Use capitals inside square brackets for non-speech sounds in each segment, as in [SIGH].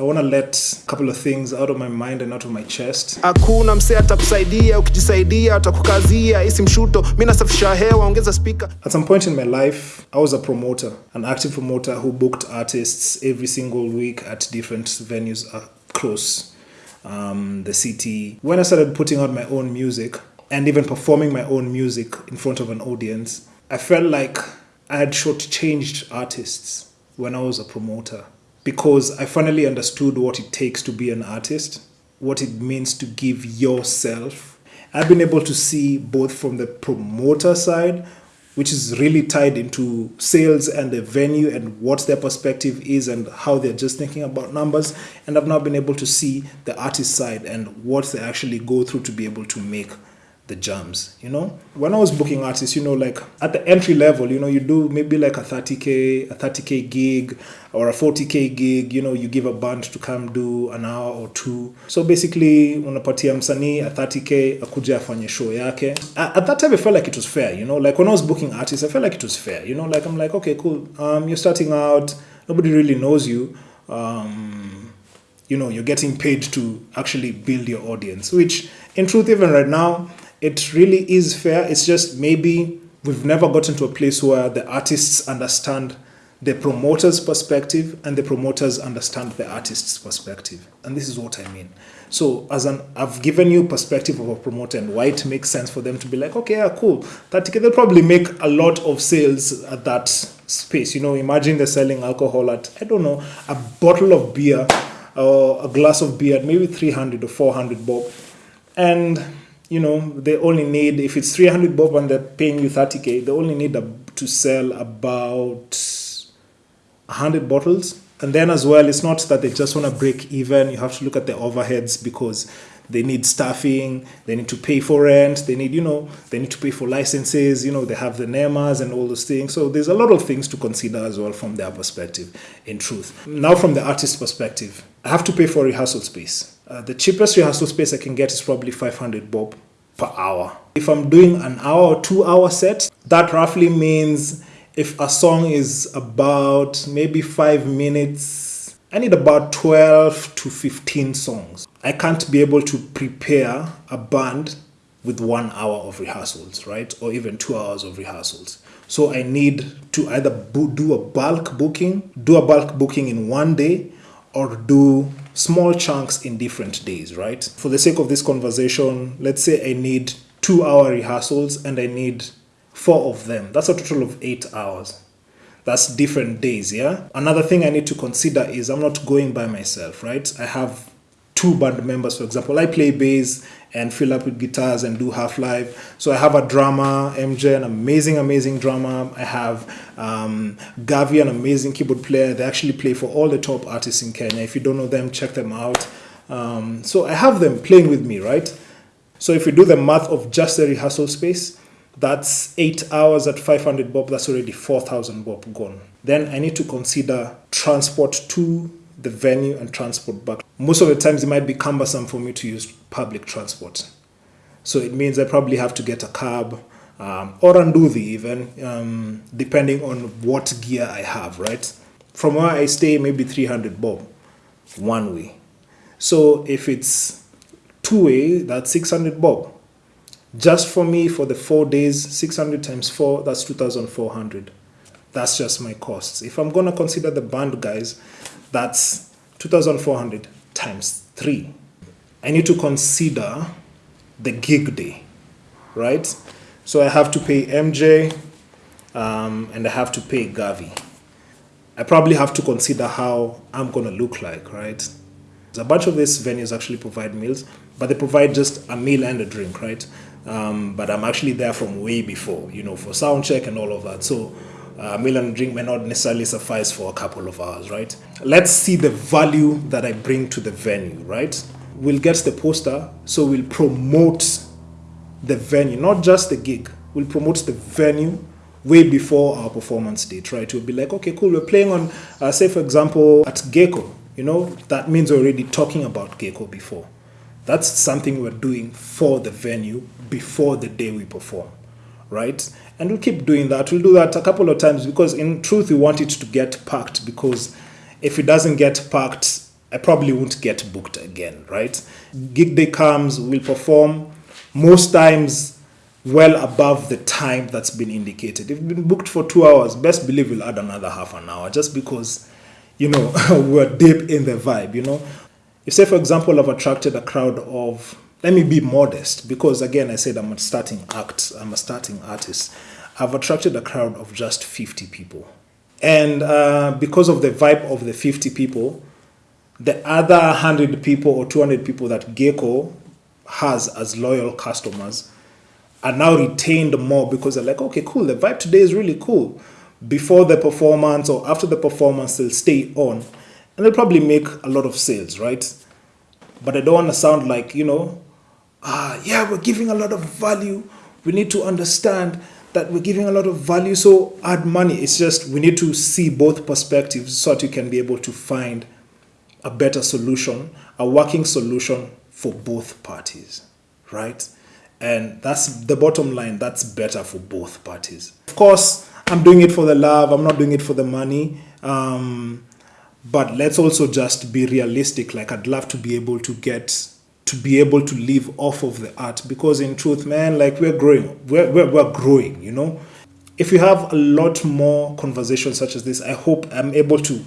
I want to let a couple of things out of my mind and out of my chest. hakuna msee atakusaidia ukijisaidia atakukazia isi mshuto mi nasafisha hewa ongeza spika At some point in my life, I was a promoter, an active promoter who booked artists every single week at different venues across um, the city. When I started putting out my own music and even performing my own music in front of an audience, I felt like I had shortchanged artists when I was a promoter because I finally understood what it takes to be an artist, what it means to give yourself. I've been able to see both from the promoter side, which is really tied into sales and the venue and what their perspective is and how they're just thinking about numbers. And I've now been able to see the artist side and what they actually go through to be able to make the jams you know? When i was booking artists you know like at the entry level you know you do maybe like a 30k a 30k gig or a 40k gig you know you give a band to come do an hour or two. So basically unapatia msanii a 30k akuja afanye show yake. At, at that time i felt like it was fair you know? Like when i was booking artists i felt like it was fair you know? Like i'm like okay cool. Um you're starting out nobody really knows you. Um you know you're getting paid to actually build your audience which in truth even right now it really is fair. It's just maybe we've never gotten to a place where the artists understand the promoter's perspective and the promoters understand the artist's perspective. And this is what i mean. So as an i've given you perspective of a promoter and why it makes sense for them to be like okay yeah cool. That they'll probably make a lot of sales at that space. You know imagine they're selling alcohol at i don't know a bottle of beer or a glass of beer at maybe 300 or 400 bob and you know they only need if it's 300 bob and they're paying you 30k they only need a, to sell about 100 bottles. And then as well it's not that they just want to break even. You have to look at the overheads because they need staffing they need to pay for rent they need you know they need to pay for licenses you know they have the nemas and all those things. So there's a lot of things to consider as well from their perspective in truth. Now from the artist perspective i have to pay for rehearsal space uh, the cheapest rehearsal space i can get is probably 500 bob per hour if i'm doing an hour or two hour set that roughly means if a song is about maybe five minutes I need about 12 to 15 songs. I can't be able to prepare a band with one hour of rehearsals, right? Or even two hours of rehearsals. So I need to either do a bulk booking, do a bulk booking in one day, or do small chunks in different days, right? For the sake of this conversation, let's say I need two hour rehearsals and I need four of them. That's a total of eight hours that's different days yeah another thing i need to consider is i'm not going by myself right i have two band members for example. I play bass and fill up with guitars and do half live so i have a drummer mj an amazing amazing drummer. I have um, gavi an amazing keyboard player. They actually play for all the top artists in kenya. If you don't know them check them out. Um, so i have them playing with me right? So if we do the math of just the rehearsal space that's eight hours at 500 bob. That's already 4000 bob gone. Then i need to consider transport to the venue and transport back most of the times it might be cumbersome for me to use public transport. So it means i probably have to get a cab um, or anduthi even um, depending on what gear i have right? From where i stay maybe 300 bob one way. So if it's two way that's 600 bob. Just for me for the four days 600 times 4 that's 2400 that's just my costs. If i'm going to consider the band guys that's 2400 times 3 i need to consider the gig day right? So i have to pay mj um, and i have to pay gavi. I probably have to consider how i'm going to look like right? A bunch of these venues actually provide meals but they provide just a meal and a drink right? Um, but I'm actually there from way before, you know, for sound check and all of that. So uh, meal and drink may not necessarily suffice for a couple of hours, right? Let's see the value that I bring to the venue, right? We'll get the poster, so we'll promote the venue, not just the gig. We'll promote the venue way before our performance date, right? We'll be like, okay, cool, we're playing on, uh, say, for example, at Gecko, you know, that means already talking about Gecko before. That's something we're doing for the venue before the day we perform, right? And we'll keep doing that. We'll do that a couple of times because, in truth, we want it to get packed. Because if it doesn't get packed I probably won't get booked again, right? Gig day comes, we'll perform most times well above the time that's been indicated. If you've been booked for two hours, best believe we'll add another half an hour just because, you know, [LAUGHS] we're deep in the vibe, you know. If, say, for example, I've attracted a crowd of, let me be modest because, again, I said I'm a starting act, I'm a starting artist. I've attracted a crowd of just 50 people. And uh, because of the vibe of the 50 people, the other 100 people or 200 people that Gecko has as loyal customers are now retained more because they're like, okay, cool, the vibe today is really cool. Before the performance or after the performance, they'll stay on and they'll probably make a lot of sales, right? But I don't want to sound like, you know, ah, yeah, we're giving a lot of value. We need to understand that we're giving a lot of value, so add money. It's just we need to see both perspectives so that you can be able to find a better solution, a working solution for both parties, right? And that's the bottom line. That's better for both parties. Of course, I'm doing it for the love. I'm not doing it for the money. Um, but let's also just be realistic. Like I'd love to be able to get to be able to live off of the art because in truth, man, like we're growing. We're, we're, we're growing, you know. If we have a lot more conversations such as this, I hope I'm able to,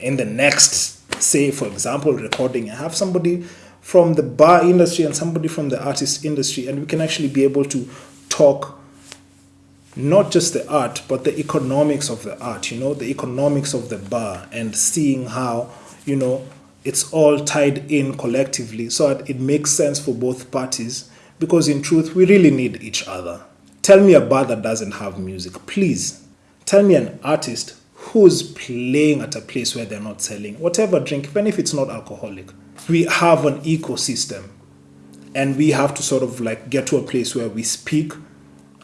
in the next, say, for example, recording, I have somebody from the bar industry and somebody from the artist industry, and we can actually be able to talk not just the art, but the economics of the art, you know, the economics of the bar, and seeing how, you know, it's all tied in collectively so that it makes sense for both parties. Because in truth, we really need each other. Tell me a bar that doesn't have music, please. Tell me an artist who's playing at a place where they're not selling whatever drink, even if it's not alcoholic we have an ecosystem and we have to sort of like get to a place where we speak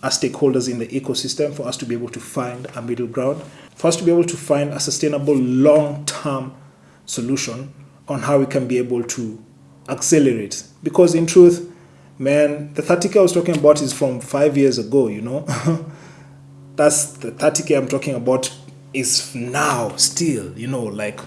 as stakeholders in the ecosystem for us to be able to find a middle ground, for us to be able to find a sustainable long term solution on how we can be able to accelerate. Because in truth, man, the 30k I was talking about is from five years ago, you know. [LAUGHS] That's the 30k I'm talking about is now still, you know, like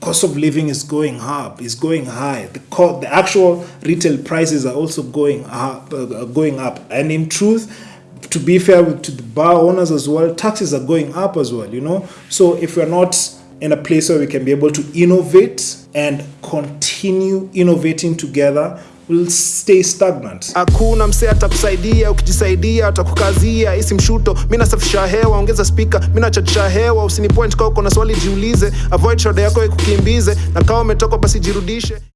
cost of living is going up, is going high. The co- the actual retail prices are also going up, uh, going up. And in truth, to be fair to the bar owners as well, taxes are going up as well. You know, so if we're not in a place where we can be able to innovate and continue innovating together will stay stagnant. Hakuna msee atakusaidia, ukijisaidia atakukazia. Isi mshuto, mi nasafisha hewa, ongeza spika, mina nachachisha hewa. Usini point kwa uko na swali jiulize, avoid shoda yako ikukimbize, na kama umetoka basi jirudishe.